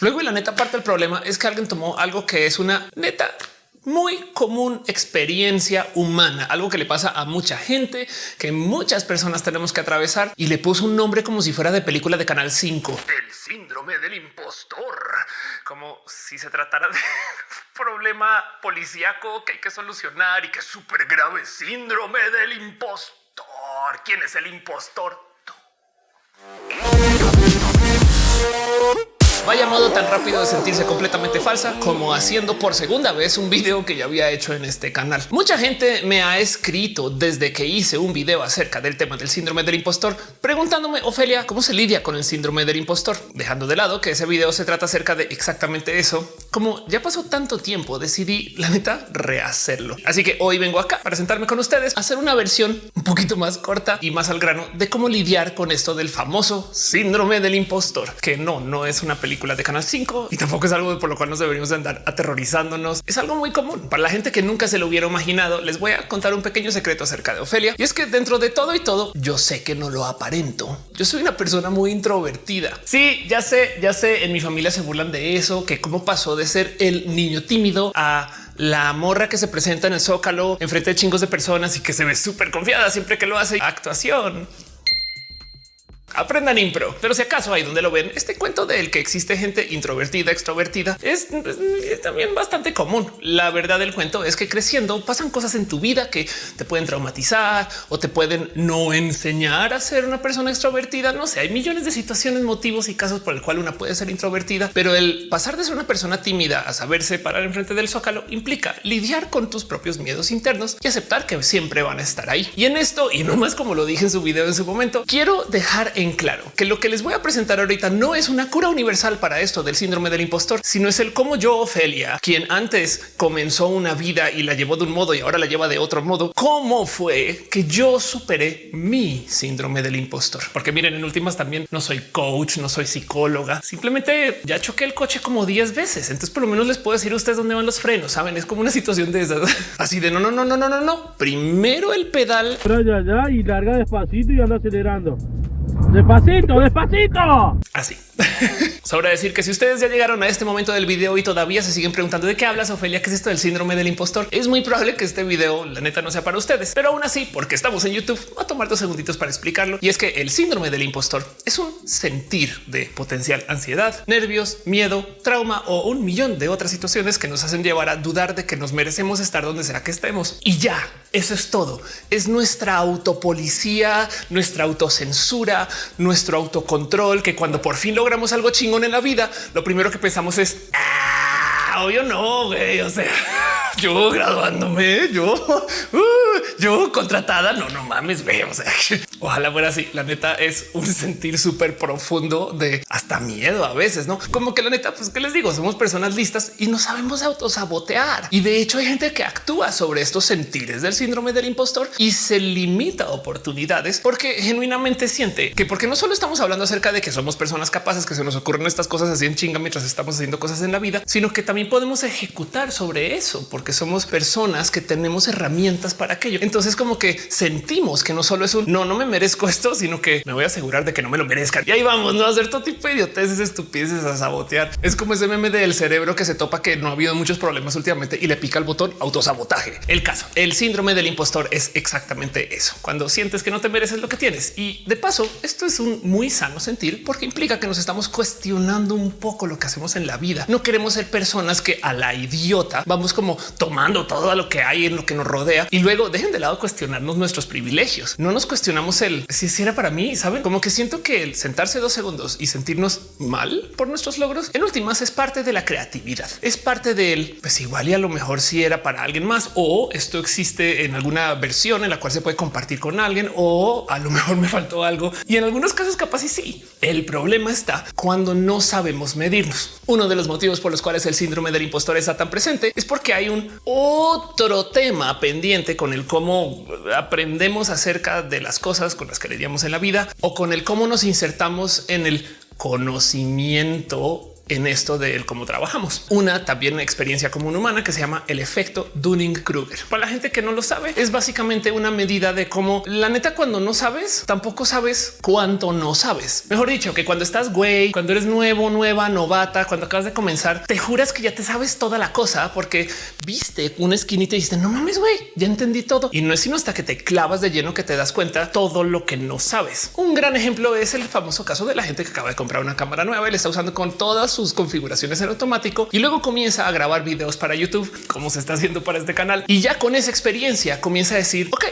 Luego, y la neta parte del problema es que alguien tomó algo que es una neta muy común experiencia humana, algo que le pasa a mucha gente, que muchas personas tenemos que atravesar y le puso un nombre como si fuera de película de Canal 5. El síndrome del impostor, como si se tratara de problema policíaco que hay que solucionar y que es súper grave. Síndrome del impostor. ¿Quién es el impostor? Vaya modo tan rápido de sentirse completamente falsa como haciendo por segunda vez un video que ya había hecho en este canal. Mucha gente me ha escrito desde que hice un video acerca del tema del síndrome del impostor, preguntándome, Ofelia, ¿cómo se lidia con el síndrome del impostor? Dejando de lado que ese video se trata acerca de exactamente eso. Como ya pasó tanto tiempo, decidí, la neta, rehacerlo. Así que hoy vengo acá para sentarme con ustedes a hacer una versión un poquito más corta y más al grano de cómo lidiar con esto del famoso síndrome del impostor, que no, no es una película de Canal 5 y tampoco es algo por lo cual nos deberíamos andar aterrorizándonos. Es algo muy común para la gente que nunca se lo hubiera imaginado. Les voy a contar un pequeño secreto acerca de Ofelia y es que dentro de todo y todo, yo sé que no lo aparento. Yo soy una persona muy introvertida. Sí, ya sé, ya sé. En mi familia se burlan de eso, que cómo pasó de ser el niño tímido a la morra que se presenta en el zócalo enfrente de chingos de personas y que se ve súper confiada siempre que lo hace. Actuación aprendan impro. Pero si acaso ahí donde lo ven, este cuento del que existe gente introvertida, extrovertida es, también bastante común. La verdad del cuento es que creciendo pasan cosas en tu vida que te pueden traumatizar o te pueden no enseñar a ser una persona extrovertida. No sé, hay millones de situaciones, motivos y casos por el cual una puede ser introvertida, pero el pasar de ser una persona tímida a saberse parar enfrente del zócalo implica lidiar con tus propios miedos internos y aceptar que siempre van a estar ahí. Y en esto, y no más como lo dije en su video en su momento, quiero dejar en claro que lo que les voy a presentar ahorita no es una cura universal para esto del síndrome del impostor, sino es el cómo yo, Ofelia, quien antes comenzó una vida y la llevó de un modo y ahora la lleva de otro modo, cómo fue que yo superé mi síndrome del impostor. Porque miren, en últimas también no soy coach, no soy psicóloga, simplemente ya choqué el coche como 10 veces. Entonces por lo menos les puedo decir a ustedes dónde van los frenos. Saben, es como una situación de esas así de no, no, no, no, no, no, no. Primero el pedal. Pero ya, y larga despacito y anda acelerando. Despacito, despacito. Así. Sobra decir que si ustedes ya llegaron a este momento del video y todavía se siguen preguntando de qué hablas, Ofelia, qué es esto del síndrome del impostor, es muy probable que este video, la neta, no sea para ustedes, pero aún así, porque estamos en YouTube, voy a tomar dos segunditos para explicarlo. Y es que el síndrome del impostor es un sentir de potencial ansiedad, nervios, miedo, trauma o un millón de otras situaciones que nos hacen llevar a dudar de que nos merecemos estar donde será que estemos. Y ya, eso es todo. Es nuestra autopolicía, nuestra autocensura, nuestro autocontrol, que cuando por fin logramos algo chingón en la vida, lo primero que pensamos es, ah, obvio no, güey, o sea yo graduándome, yo, uh, yo contratada. No, no mames, ve. O sea, ojalá fuera así. La neta es un sentir súper profundo de hasta miedo a veces, no como que la neta, pues que les digo, somos personas listas y no sabemos autosabotear. Y de hecho, hay gente que actúa sobre estos sentires del síndrome del impostor y se limita oportunidades porque genuinamente siente que porque no solo estamos hablando acerca de que somos personas capaces que se nos ocurren estas cosas así en chinga mientras estamos haciendo cosas en la vida, sino que también podemos ejecutar sobre eso somos personas que tenemos herramientas para aquello. Entonces como que sentimos que no solo es un no, no me merezco esto, sino que me voy a asegurar de que no me lo merezcan. Y ahí vamos, no hacer todo tipo de idioteces, estupideces, a sabotear. Es como ese meme del cerebro que se topa que no ha habido muchos problemas últimamente y le pica el botón autosabotaje. El caso, el síndrome del impostor es exactamente eso. Cuando sientes que no te mereces lo que tienes. Y de paso, esto es un muy sano sentir porque implica que nos estamos cuestionando un poco lo que hacemos en la vida. No queremos ser personas que a la idiota vamos como tomando todo lo que hay en lo que nos rodea y luego dejen de lado cuestionarnos nuestros privilegios. No nos cuestionamos el si era para mí, saben como que siento que el sentarse dos segundos y sentirnos mal por nuestros logros en últimas es parte de la creatividad, es parte del pues igual y a lo mejor si era para alguien más o esto existe en alguna versión en la cual se puede compartir con alguien o a lo mejor me faltó algo y en algunos casos capaz y sí. El problema está cuando no sabemos medirnos. Uno de los motivos por los cuales el síndrome del impostor está tan presente es porque hay un otro tema pendiente con el cómo aprendemos acerca de las cosas con las que lidiamos en la vida o con el cómo nos insertamos en el conocimiento en esto de cómo trabajamos. Una también experiencia común humana que se llama el efecto Dunning-Kruger. Para la gente que no lo sabe, es básicamente una medida de cómo la neta cuando no sabes, tampoco sabes cuánto no sabes. Mejor dicho, que cuando estás güey, cuando eres nuevo, nueva, novata, cuando acabas de comenzar, te juras que ya te sabes toda la cosa porque viste una esquinita y dijiste no mames, güey, ya entendí todo. Y no es sino hasta que te clavas de lleno que te das cuenta todo lo que no sabes. Un gran ejemplo es el famoso caso de la gente que acaba de comprar una cámara nueva y le está usando con todas sus configuraciones en automático y luego comienza a grabar videos para YouTube, como se está haciendo para este canal. Y ya con esa experiencia comienza a decir, ok,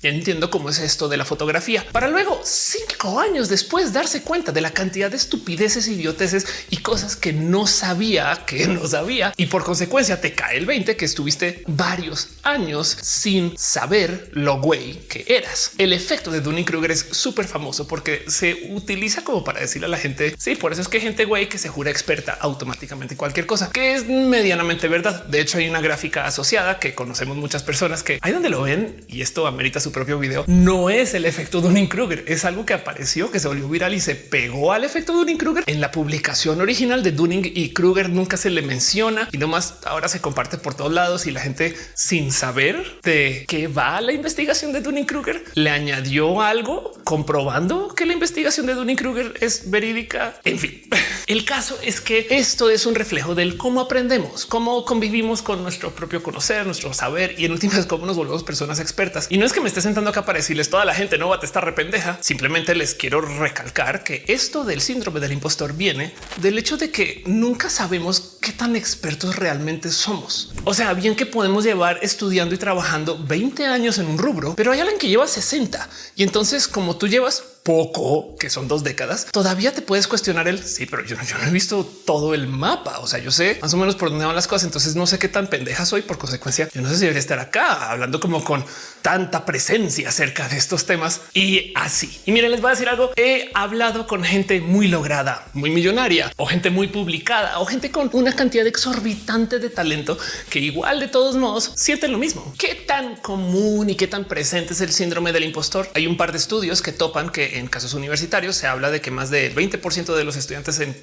ya entiendo cómo es esto de la fotografía para luego cinco años después darse cuenta de la cantidad de estupideces, idioteces y cosas que no sabía que no sabía. Y por consecuencia te cae el 20 que estuviste varios años sin saber lo güey que eras. El efecto de Dunning Kruger es súper famoso porque se utiliza como para decirle a la gente. Sí, por eso es que gente güey que se jura experta automáticamente cualquier cosa que es medianamente verdad. De hecho, hay una gráfica asociada que conocemos muchas personas que hay donde lo ven y esto amerita su propio video, no es el efecto Dunning Kruger, es algo que apareció, que se volvió viral y se pegó al efecto Dunning Kruger en la publicación original de Dunning y Kruger. Nunca se le menciona y nomás ahora se comparte por todos lados y la gente sin saber de qué va la investigación de Dunning Kruger le añadió algo comprobando que la investigación de Dunning Kruger es verídica. En fin, el caso es que esto es un reflejo del cómo aprendemos, cómo convivimos con nuestro propio conocer, nuestro saber y en últimas cómo nos volvemos personas expertas. Y no es que me esté sentando acá para decirles toda la gente no va a estar rependeja. Simplemente les quiero recalcar que esto del síndrome del impostor viene del hecho de que nunca sabemos qué tan expertos realmente somos. O sea, bien que podemos llevar estudiando y trabajando 20 años en un rubro, pero hay alguien que lleva 60 y entonces como tú llevas poco, que son dos décadas, todavía te puedes cuestionar el sí, pero yo, no he visto todo el mapa. O sea, yo sé más o menos por dónde van las cosas. Entonces no sé qué tan pendeja soy. Por consecuencia, yo no sé si debería estar acá hablando como con tanta presencia acerca de estos temas y así. Y miren, les voy a decir algo. He hablado con gente muy lograda, muy millonaria o gente muy publicada o gente con una cantidad exorbitante de talento que igual de todos modos sienten lo mismo. ¿Qué tan común y qué tan presente es el síndrome del impostor? Hay un par de estudios que topan que en casos universitarios se habla de que más del 20% de los estudiantes en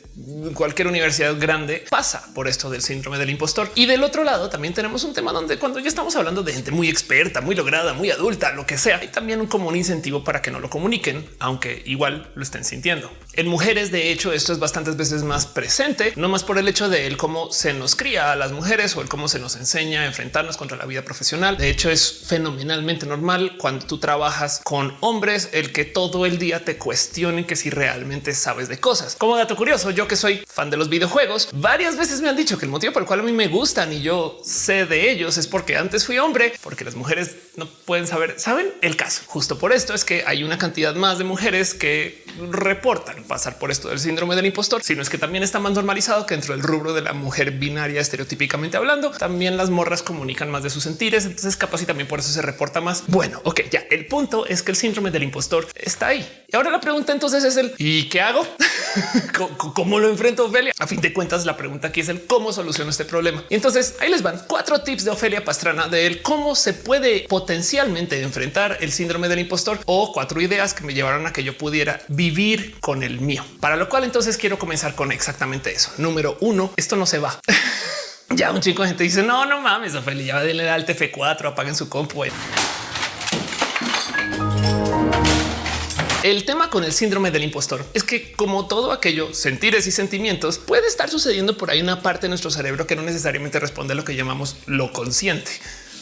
cualquier universidad grande pasa por esto del síndrome del impostor. Y del otro lado también tenemos un tema donde cuando ya estamos hablando de gente muy experta, muy lograda, muy adulta, lo que sea, hay también un como un incentivo para que no lo comuniquen, aunque igual lo estén sintiendo. En mujeres, de hecho, esto es bastantes veces más presente, no más por el hecho de cómo se nos cría a las mujeres o el cómo se nos enseña a enfrentarnos contra la vida profesional. De hecho, es fenomenalmente normal cuando tú trabajas con hombres, el que todo el día te cuestionen que si realmente sabes de cosas. Como dato curioso, yo que soy fan de los videojuegos, varias veces me han dicho que el motivo por el cual a mí me gustan y yo sé de ellos es porque antes fui hombre, porque las mujeres no pueden saber. Saben el caso. Justo por esto es que hay una cantidad más de mujeres que reportan pasar por esto del síndrome del impostor, sino es que también está más normalizado que dentro del rubro de la mujer binaria estereotípicamente hablando, también las morras comunican más de sus sentires. Entonces capaz y también por eso se reporta más. Bueno, ok, ya el punto es que el síndrome del impostor está ahí. Y ahora la pregunta entonces es el ¿y qué hago? ¿Cómo lo enfrento Ofelia? A fin de cuentas, la pregunta aquí es el cómo soluciono este problema. Y entonces ahí les van cuatro tips de Ofelia Pastrana de cómo se puede potencialmente enfrentar el síndrome del impostor o cuatro ideas que me llevaron a que yo pudiera vivir con el mío. Para lo cual entonces quiero comenzar con exactamente eso. Número uno, esto no se va. ya un chico de gente dice no, no mames, Ofelia, ya denle al TF4, apaguen su compu. El tema con el síndrome del impostor es que como todo aquello, sentires y sentimientos, puede estar sucediendo por ahí una parte de nuestro cerebro que no necesariamente responde a lo que llamamos lo consciente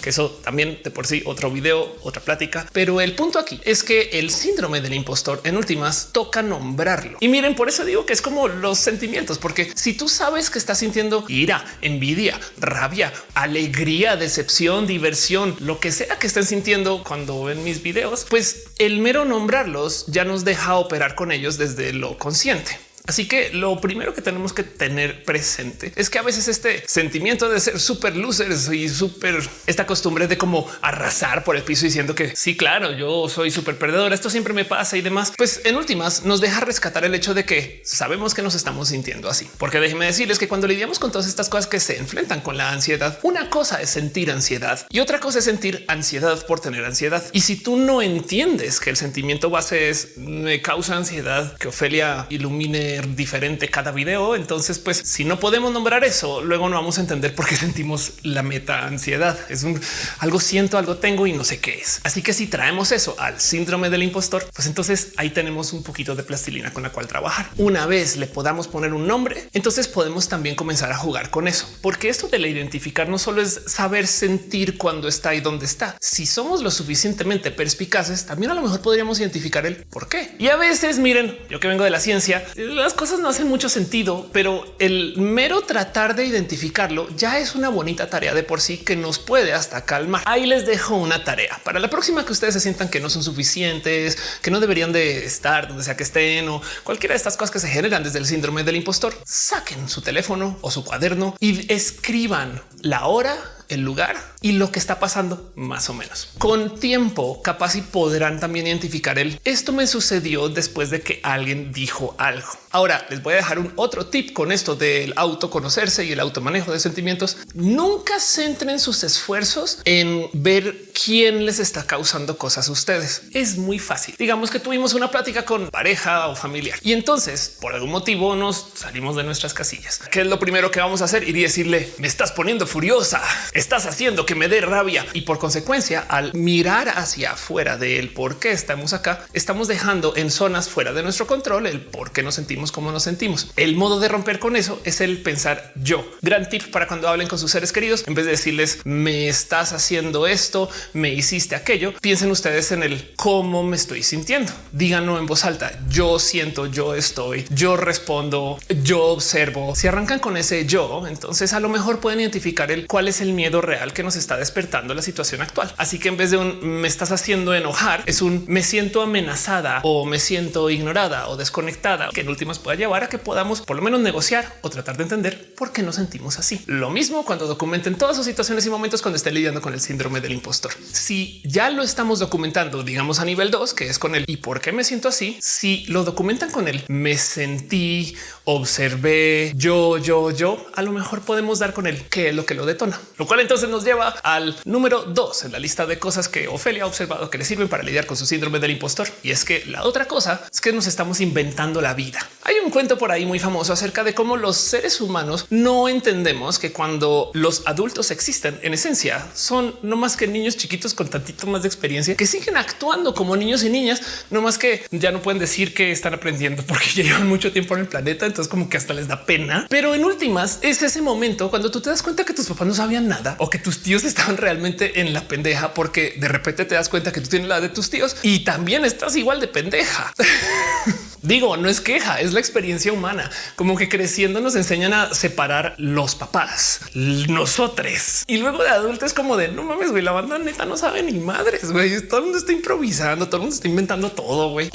que eso también de por sí otro video, otra plática. Pero el punto aquí es que el síndrome del impostor en últimas toca nombrarlo. Y miren, por eso digo que es como los sentimientos, porque si tú sabes que estás sintiendo ira, envidia, rabia, alegría, decepción, diversión, lo que sea que estén sintiendo cuando ven mis videos, pues el mero nombrarlos ya nos deja operar con ellos desde lo consciente. Así que lo primero que tenemos que tener presente es que a veces este sentimiento de ser súper losers y súper esta costumbre de como arrasar por el piso diciendo que sí, claro, yo soy súper perdedor, esto siempre me pasa y demás, pues en últimas nos deja rescatar el hecho de que sabemos que nos estamos sintiendo así. Porque déjeme decirles que cuando lidiamos con todas estas cosas que se enfrentan con la ansiedad, una cosa es sentir ansiedad y otra cosa es sentir ansiedad por tener ansiedad. Y si tú no entiendes que el sentimiento base es me causa ansiedad, que Ofelia ilumine poner diferente cada video. Entonces, pues si no podemos nombrar eso, luego no vamos a entender por qué sentimos la meta ansiedad. Es un algo siento, algo tengo y no sé qué es. Así que si traemos eso al síndrome del impostor, pues entonces ahí tenemos un poquito de plastilina con la cual trabajar. Una vez le podamos poner un nombre, entonces podemos también comenzar a jugar con eso, porque esto de la identificar no solo es saber sentir cuando está y dónde está. Si somos lo suficientemente perspicaces, también a lo mejor podríamos identificar el por qué. Y a veces miren, yo que vengo de la ciencia, las cosas no hacen mucho sentido, pero el mero tratar de identificarlo ya es una bonita tarea de por sí que nos puede hasta calmar. Ahí les dejo una tarea para la próxima que ustedes se sientan que no son suficientes, que no deberían de estar donde sea que estén o cualquiera de estas cosas que se generan desde el síndrome del impostor. Saquen su teléfono o su cuaderno y escriban la hora el lugar y lo que está pasando más o menos. Con tiempo, capaz y podrán también identificar el esto me sucedió después de que alguien dijo algo. Ahora les voy a dejar un otro tip con esto del autoconocerse y el automanejo de sentimientos. Nunca centren sus esfuerzos en ver quién les está causando cosas a ustedes. Es muy fácil. Digamos que tuvimos una plática con pareja o familiar y entonces por algún motivo nos salimos de nuestras casillas. ¿Qué es lo primero que vamos a hacer? Ir y decirle me estás poniendo furiosa, estás haciendo que me dé rabia y por consecuencia al mirar hacia afuera del por qué estamos acá, estamos dejando en zonas fuera de nuestro control el por qué nos sentimos como nos sentimos. El modo de romper con eso es el pensar yo. Gran tip para cuando hablen con sus seres queridos, en vez de decirles me estás haciendo esto, me hiciste aquello, piensen ustedes en el cómo me estoy sintiendo. Díganlo en voz alta. Yo siento, yo estoy, yo respondo, yo observo. Si arrancan con ese yo, entonces a lo mejor pueden identificar el cuál es el miedo real que nos está despertando la situación actual. Así que en vez de un me estás haciendo enojar, es un me siento amenazada o me siento ignorada o desconectada, que en últimas pueda llevar a que podamos por lo menos negociar o tratar de entender por qué nos sentimos así. Lo mismo cuando documenten todas sus situaciones y momentos cuando estén lidiando con el síndrome del impostor. Si ya lo estamos documentando, digamos a nivel 2, que es con el y por qué me siento así, si lo documentan con el me sentí, observé, yo, yo, yo, a lo mejor podemos dar con el qué es lo que lo detona, lo cual entonces nos lleva al número dos en la lista de cosas que Ofelia ha observado que le sirven para lidiar con su síndrome del impostor. Y es que la otra cosa es que nos estamos inventando la vida. Hay un cuento por ahí muy famoso acerca de cómo los seres humanos no entendemos que cuando los adultos existen en esencia son no más que niños chiquitos con tantito más de experiencia que siguen actuando como niños y niñas, no más que ya no pueden decir que están aprendiendo porque ya llevan mucho tiempo en el planeta. Entonces como que hasta les da pena, pero en últimas es ese momento cuando tú te das cuenta que tus papás no sabían nada o que tus tíos estaban realmente en la pendeja porque de repente te das cuenta que tú tienes la de tus tíos y también estás igual de pendeja. Digo, no es queja, es la experiencia humana. Como que creciendo nos enseñan a separar los papás, nosotros. Y luego de adultos como de no mames, güey, la banda neta no sabe ni madres, güey. Todo el mundo está improvisando, todo el mundo está inventando todo, güey.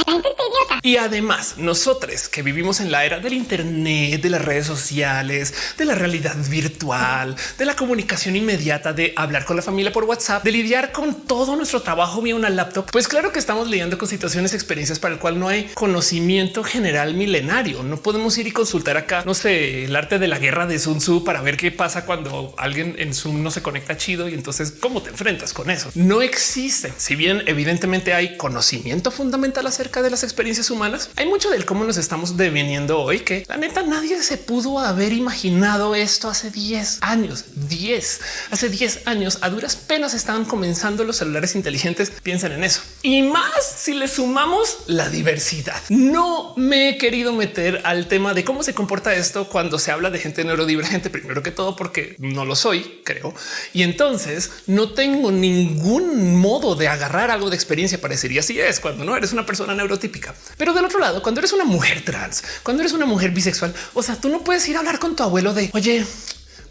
Y además, nosotros que vivimos en la era del Internet, de las redes sociales, de la realidad virtual, de la comunicación inmediata, de hablar con la familia por WhatsApp, de lidiar con todo nuestro trabajo vía una laptop, pues claro que estamos lidiando con situaciones, experiencias para el cual no hay conocimiento general milenario. No podemos ir y consultar acá, no sé, el arte de la guerra de Sun Tzu para ver qué pasa cuando alguien en Zoom no se conecta chido y entonces cómo te enfrentas con eso. No existe. Si bien evidentemente hay conocimiento fundamental acerca de las experiencias humanas, hay mucho del cómo nos estamos deviniendo hoy que la neta nadie se pudo haber imaginado esto hace 10 años, 10, hace 10 años a duras penas estaban comenzando los celulares inteligentes. Piensen en eso y más si le sumamos la diversidad. No me he querido meter al tema de cómo se comporta esto cuando se habla de gente neurodivergente, primero que todo porque no lo soy, creo. Y entonces no tengo ningún modo de agarrar algo de experiencia y así es cuando no eres una persona neurotípica. Pero del otro lado, cuando eres una mujer trans, cuando eres una mujer bisexual, o sea, tú no puedes ir a hablar con tu abuelo de oye,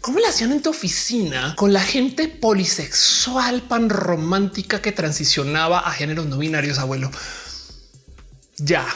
¿Cómo le hacían en tu oficina con la gente polisexual pan romántica que transicionaba a géneros no binarios, abuelo? Ya.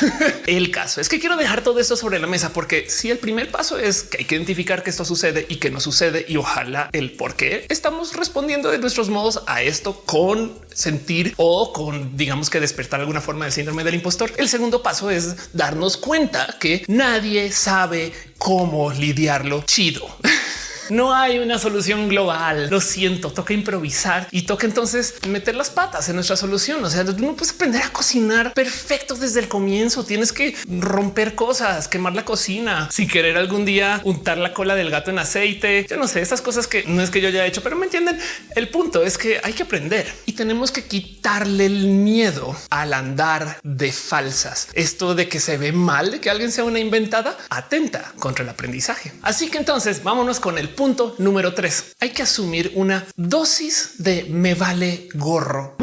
el caso es que quiero dejar todo esto sobre la mesa porque si el primer paso es que hay que identificar que esto sucede y que no sucede y ojalá el por qué estamos respondiendo de nuestros modos a esto con sentir o con digamos que despertar alguna forma del síndrome del impostor. El segundo paso es darnos cuenta que nadie sabe cómo lidiarlo chido. No hay una solución global. Lo siento, toca improvisar y toca entonces meter las patas en nuestra solución. O sea, tú no puedes aprender a cocinar perfecto desde el comienzo. Tienes que romper cosas, quemar la cocina, si querer algún día untar la cola del gato en aceite. Yo no sé, esas cosas que no es que yo haya hecho, pero me entienden. El punto es que hay que aprender y tenemos que quitarle el miedo al andar de falsas. Esto de que se ve mal, de que alguien sea una inventada, atenta contra el aprendizaje. Así que entonces vámonos con el punto número tres. Hay que asumir una dosis de me vale gorro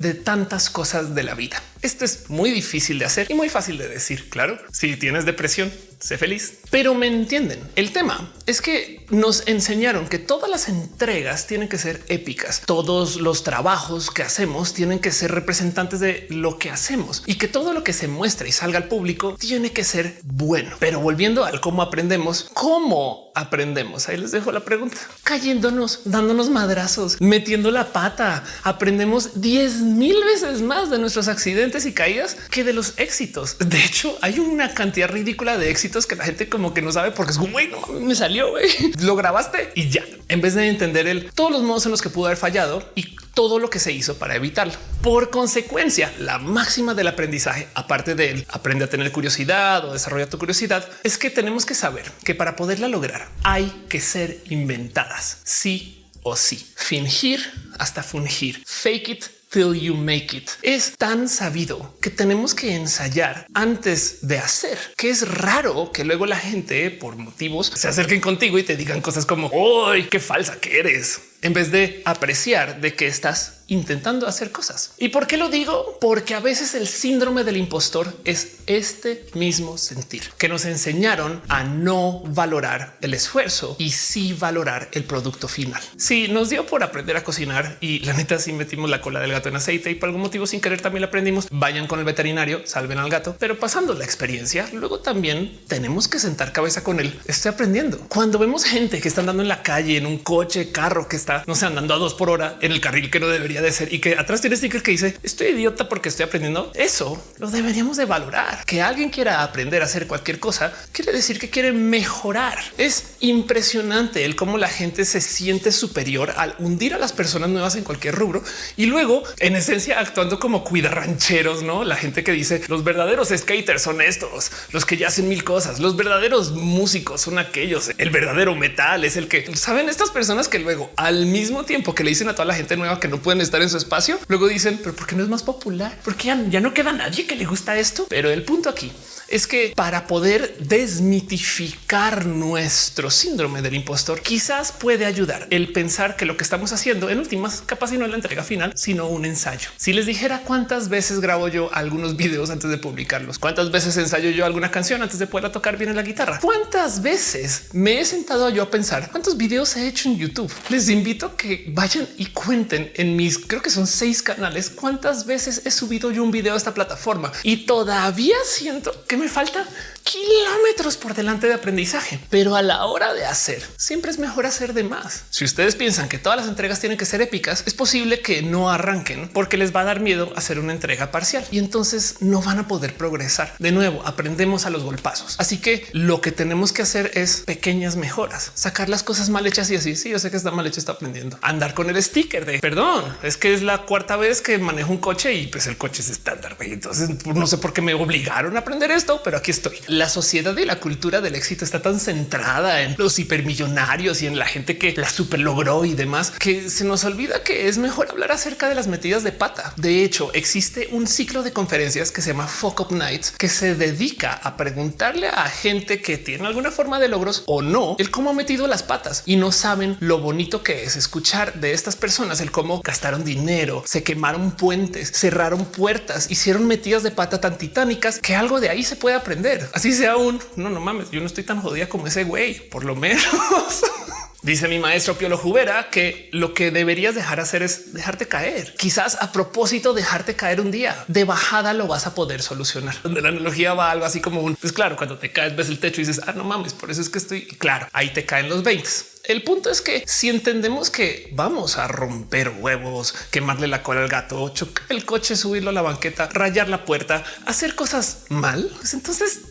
de tantas cosas de la vida. Esto es muy difícil de hacer y muy fácil de decir. Claro, si tienes depresión, sé feliz, pero me entienden. El tema es que nos enseñaron que todas las entregas tienen que ser épicas. Todos los trabajos que hacemos tienen que ser representantes de lo que hacemos y que todo lo que se muestra y salga al público tiene que ser bueno. Pero volviendo al cómo aprendemos, cómo aprendemos. Ahí les dejo la pregunta. Cayéndonos, dándonos madrazos, metiendo la pata. Aprendemos 10 mil veces más de nuestros accidentes y caídas que de los éxitos. De hecho, hay una cantidad ridícula de éxitos que la gente como que no sabe porque es bueno, me salió, lo grabaste y ya. En vez de entender el todos los modos en los que pudo haber fallado y todo lo que se hizo para evitarlo. Por consecuencia, la máxima del aprendizaje, aparte de él, aprende a tener curiosidad o desarrolla tu curiosidad, es que tenemos que saber que para poderla lograr hay que ser inventadas, sí o sí. Fingir hasta fungir. Fake it till you make it. Es tan sabido que tenemos que ensayar antes de hacer, que es raro que luego la gente por motivos se acerquen contigo y te digan cosas como, ¡ay, qué falsa que eres! En vez de apreciar de que estás intentando hacer cosas. ¿Y por qué lo digo? Porque a veces el síndrome del impostor es este mismo sentir que nos enseñaron a no valorar el esfuerzo y sí valorar el producto final. Si nos dio por aprender a cocinar y la neta si metimos la cola del gato en aceite y por algún motivo sin querer también la aprendimos, vayan con el veterinario, salven al gato, pero pasando la experiencia, luego también tenemos que sentar cabeza con él. Estoy aprendiendo. Cuando vemos gente que está andando en la calle, en un coche, carro que está, no sé, andando a dos por hora en el carril que no debería de ser y que atrás tiene sticker que dice estoy idiota porque estoy aprendiendo. Eso lo deberíamos de valorar. Que alguien quiera aprender a hacer cualquier cosa quiere decir que quiere mejorar. Es impresionante el cómo la gente se siente superior al hundir a las personas nuevas en cualquier rubro y luego en esencia actuando como cuida rancheros, no la gente que dice los verdaderos skaters son estos, los que ya hacen mil cosas, los verdaderos músicos son aquellos, el verdadero metal es el que saben estas personas que luego al al mismo tiempo que le dicen a toda la gente nueva que no pueden estar en su espacio, luego dicen, pero ¿por qué no es más popular? Porque ya, ya no queda nadie que le gusta esto. Pero el punto aquí es que para poder desmitificar nuestro síndrome del impostor, quizás puede ayudar el pensar que lo que estamos haciendo en últimas capaz y no es la entrega final, sino un ensayo. Si les dijera cuántas veces grabo yo algunos videos antes de publicarlos, cuántas veces ensayo yo alguna canción antes de poderla tocar bien en la guitarra, cuántas veces me he sentado yo a pensar cuántos videos he hecho en YouTube. Les invito a que vayan y cuenten en mis, creo que son seis canales, cuántas veces he subido yo un video a esta plataforma y todavía siento que me falta kilómetros por delante de aprendizaje, pero a la hora de hacer siempre es mejor hacer de más. Si ustedes piensan que todas las entregas tienen que ser épicas, es posible que no arranquen porque les va a dar miedo hacer una entrega parcial y entonces no van a poder progresar. De nuevo, aprendemos a los golpazos. Así que lo que tenemos que hacer es pequeñas mejoras, sacar las cosas mal hechas y así. Sí, yo sé que está mal hecho, está aprendiendo andar con el sticker de perdón. Es que es la cuarta vez que manejo un coche y pues el coche es estándar. Entonces no sé por qué me obligaron a aprender esto, pero aquí estoy la sociedad y la cultura del éxito está tan centrada en los hipermillonarios y en la gente que la super logró y demás que se nos olvida que es mejor hablar acerca de las metidas de pata. De hecho, existe un ciclo de conferencias que se llama Fuck Up Nights que se dedica a preguntarle a gente que tiene alguna forma de logros o no el cómo ha metido las patas y no saben lo bonito que es escuchar de estas personas el cómo gastaron dinero, se quemaron puentes, cerraron puertas, hicieron metidas de pata tan titánicas que algo de ahí se puede aprender. Así sea un no, no mames, yo no estoy tan jodida como ese güey, por lo menos. Dice mi maestro Piolo Jubera que lo que deberías dejar hacer es dejarte caer. Quizás a propósito dejarte caer un día de bajada lo vas a poder solucionar. Donde la analogía va algo así como un pues claro, cuando te caes ves el techo y dices ah no mames, por eso es que estoy claro. Ahí te caen los 20. El punto es que si entendemos que vamos a romper huevos, quemarle la cola al gato, chocar el coche, subirlo a la banqueta, rayar la puerta, hacer cosas mal, pues entonces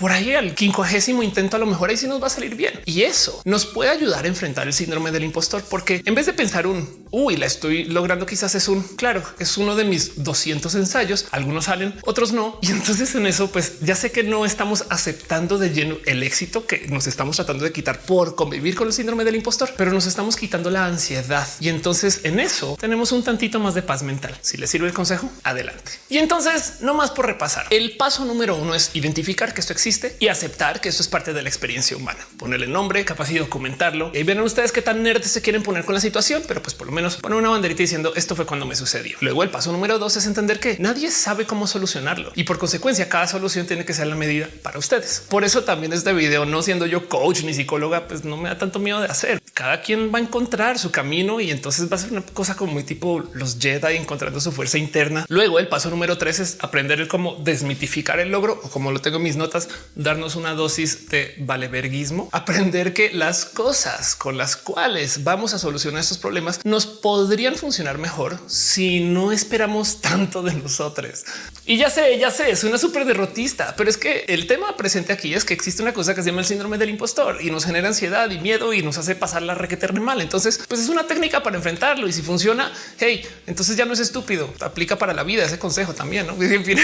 por ahí al quincuagésimo intento, a lo mejor ahí sí nos va a salir bien. Y eso nos puede ayudar a enfrentar el síndrome del impostor, porque en vez de pensar un uy, la estoy logrando, quizás es un claro, es uno de mis 200 ensayos. Algunos salen, otros no. Y entonces en eso, pues ya sé que no estamos aceptando de lleno el éxito que nos estamos tratando de quitar por convivir con el síndrome del impostor, pero nos estamos quitando la ansiedad. Y entonces en eso tenemos un tantito más de paz mental. Si les sirve el consejo, adelante. Y entonces no más por repasar. El paso número uno es identificar que esto existe y aceptar que esto es parte de la experiencia humana. Ponerle nombre, capaz y documentarlo. Y verán ustedes qué tan nerds se quieren poner con la situación, pero pues por lo menos poner una banderita diciendo esto fue cuando me sucedió. Luego el paso número dos es entender que nadie sabe cómo solucionarlo y por consecuencia cada solución tiene que ser la medida para ustedes. Por eso también este video, no siendo yo coach ni psicóloga, pues no me da tanto miedo de hacer. Cada quien va a encontrar su camino y entonces va a ser una cosa como muy tipo los Jedi encontrando su fuerza interna. Luego el paso número tres es aprender el cómo desmitificar el logro o como lo tengo en mis notas, darnos una dosis de valeverguismo, aprender que las cosas con las cuales vamos a solucionar estos problemas nos podrían funcionar mejor si no esperamos tanto de nosotros. Y ya sé, ya sé, es una súper derrotista, pero es que el tema presente aquí es que existe una cosa que se llama el síndrome del impostor y nos genera ansiedad y miedo y nos hace pasar la requete mal. Entonces, pues es una técnica para enfrentarlo y si funciona, hey, entonces ya no es estúpido, aplica para la vida ese consejo también. ¿no? En fin,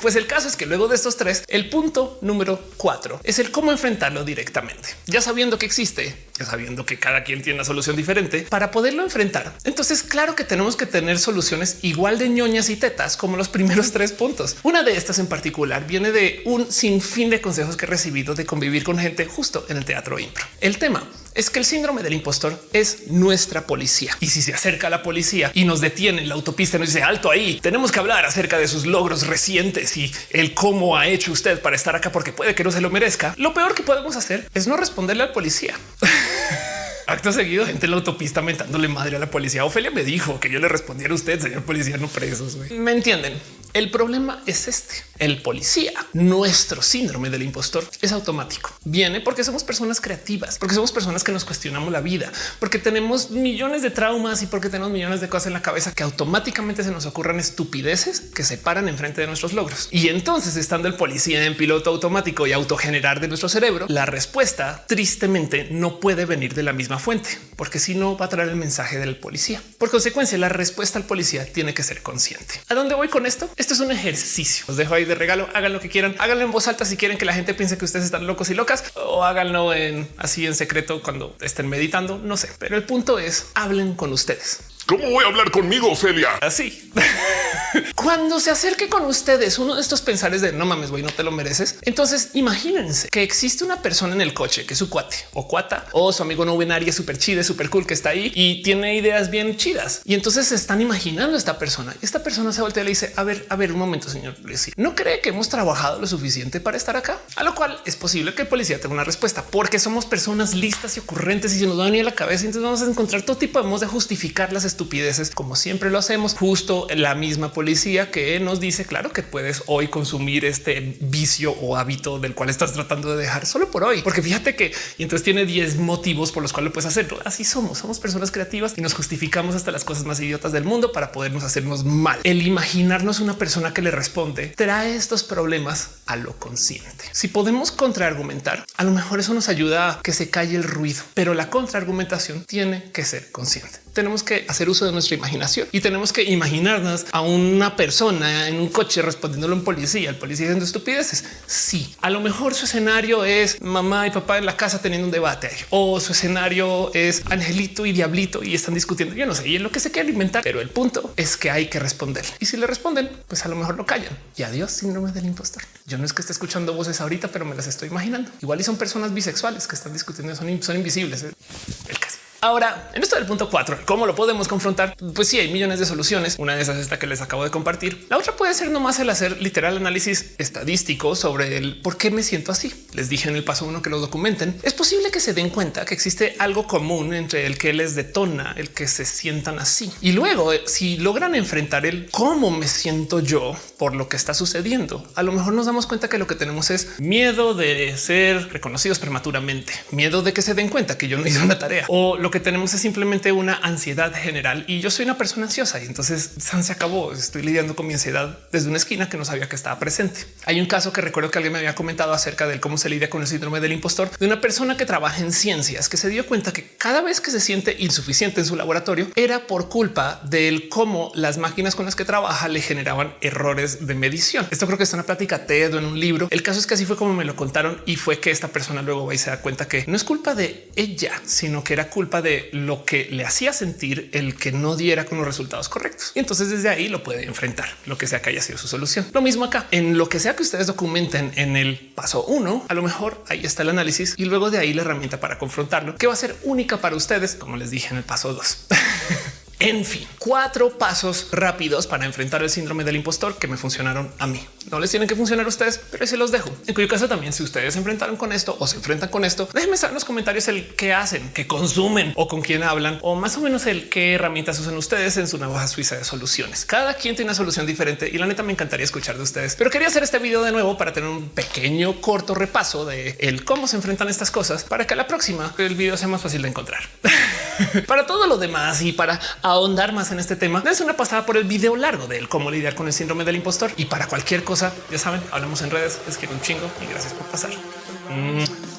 pues el caso es que luego de estos tres, el punto número cuatro es el cómo enfrentarlo directamente. Ya sabiendo que existe, ya sabiendo que cada quien tiene una solución diferente para poderlo enfrentar. Entonces, claro que tenemos que tener soluciones igual de ñoñas y tetas como los primeros tres puntos. Una de estas en particular viene de un sinfín de consejos que he recibido de convivir con gente justo en el teatro impro. El tema es que el síndrome del impostor es nuestra policía. Y si se acerca a la policía y nos detiene en la autopista, nos dice alto ahí, tenemos que hablar acerca de sus logros recientes y el cómo ha hecho usted para estar acá porque puede que no se lo merezca. Lo peor que podemos hacer es no responderle al policía. Acto seguido, gente en la autopista mentándole madre a la policía. Ofelia me dijo que yo le respondiera a usted, señor policía, no presos. Me entienden. El problema es este. El policía, nuestro síndrome del impostor es automático. Viene porque somos personas creativas, porque somos personas que nos cuestionamos la vida, porque tenemos millones de traumas y porque tenemos millones de cosas en la cabeza que automáticamente se nos ocurran estupideces que se paran enfrente de nuestros logros. Y entonces estando el policía en piloto automático y autogenerar de nuestro cerebro, la respuesta tristemente no puede venir de la misma fuente, porque si no va a traer el mensaje del policía. Por consecuencia, la respuesta al policía tiene que ser consciente. ¿A dónde voy con esto? Esto es un ejercicio. Os dejo ahí de regalo. Hagan lo que quieran. Háganlo en voz alta si quieren que la gente piense que ustedes están locos y locas o háganlo en así en secreto cuando estén meditando. No sé, pero el punto es hablen con ustedes. ¿Cómo voy a hablar conmigo, Ofelia? Así. Cuando se acerque con ustedes uno de estos pensares de no mames, güey, no te lo mereces. Entonces imagínense que existe una persona en el coche que es su cuate o cuata o su amigo no binario súper chido, súper cool que está ahí y tiene ideas bien chidas. Y entonces se están imaginando a esta persona. Esta persona se voltea y le dice, a ver, a ver, un momento, señor policía. ¿No cree que hemos trabajado lo suficiente para estar acá? A lo cual es posible que el policía tenga una respuesta porque somos personas listas y ocurrentes y se nos va a venir a la cabeza. Entonces vamos a encontrar todo tipo de modos de justificar las estupideces como siempre lo hacemos. Justo la misma policía que nos dice, claro que puedes hoy consumir este vicio o hábito del cual estás tratando de dejar solo por hoy, porque fíjate que entonces tiene 10 motivos por los cuales puedes hacerlo. Así somos, somos personas creativas y nos justificamos hasta las cosas más idiotas del mundo para podernos hacernos mal. El imaginarnos una persona que le responde trae estos problemas a lo consciente. Si podemos contraargumentar, a lo mejor eso nos ayuda a que se calle el ruido, pero la contraargumentación tiene que ser consciente tenemos que hacer uso de nuestra imaginación y tenemos que imaginarnos a una persona en un coche respondiéndole a un policía, el policía diciendo estupideces. Sí, a lo mejor su escenario es mamá y papá en la casa teniendo un debate o su escenario es Angelito y Diablito y están discutiendo. Yo no sé, y es lo que se quiere alimentar, pero el punto es que hay que responder. Y si le responden, pues a lo mejor lo callan. Y adiós, síndrome del impostor. Yo no es que esté escuchando voces ahorita, pero me las estoy imaginando. Igual y son personas bisexuales que están discutiendo, son, invisibles. ¿eh? Ahora, en esto del punto 4, ¿cómo lo podemos confrontar? Pues sí, hay millones de soluciones. Una de esas es esta que les acabo de compartir. La otra puede ser nomás el hacer literal análisis estadístico sobre el por qué me siento así. les dije en el paso uno que lo documenten, es posible que se den cuenta que existe algo común entre el que les detona, el que se sientan así. Y luego, eh, si logran enfrentar el cómo me siento yo por lo que está sucediendo, a lo mejor nos damos cuenta que lo que tenemos es miedo de ser reconocidos prematuramente, miedo de que se den cuenta que yo no hice una tarea o lo que tenemos es simplemente una ansiedad general y yo soy una persona ansiosa y entonces se acabó. Estoy lidiando con mi ansiedad desde una esquina que no sabía que estaba presente. Hay un caso que recuerdo que alguien me había comentado acerca de cómo se lidia con el síndrome del impostor de una persona que trabaja en ciencias que se dio cuenta que cada vez que se siente insuficiente en su laboratorio era por culpa del cómo las máquinas con las que trabaja le generaban errores de medición. Esto creo que es una plática TED o en un libro. El caso es que así fue como me lo contaron y fue que esta persona luego va y se da cuenta que no es culpa de ella, sino que era culpa de lo que le hacía sentir el que no diera con los resultados correctos. Y entonces desde ahí lo puede enfrentar, lo que sea que haya sido su solución. Lo mismo acá, en lo que sea que ustedes documenten en el paso uno, a lo mejor ahí está el análisis y luego de ahí la herramienta para confrontarlo, que va a ser única para ustedes, como les dije en el paso dos. En fin, cuatro pasos rápidos para enfrentar el síndrome del impostor que me funcionaron a mí. No les tienen que funcionar a ustedes, pero se los dejo. En cuyo caso también, si ustedes se enfrentaron con esto o se enfrentan con esto, déjenme saber en los comentarios el qué hacen, qué consumen o con quién hablan o más o menos el qué herramientas usan ustedes en su navaja suiza de soluciones. Cada quien tiene una solución diferente y la neta me encantaría escuchar de ustedes, pero quería hacer este video de nuevo para tener un pequeño corto repaso de el cómo se enfrentan estas cosas para que a la próxima el video sea más fácil de encontrar. para todo lo demás y para ahondar más en este tema, es una pasada por el video largo del cómo lidiar con el síndrome del impostor. Y para cualquier cosa, ya saben, hablamos en redes. Les quiero un chingo y gracias por pasar. Mm.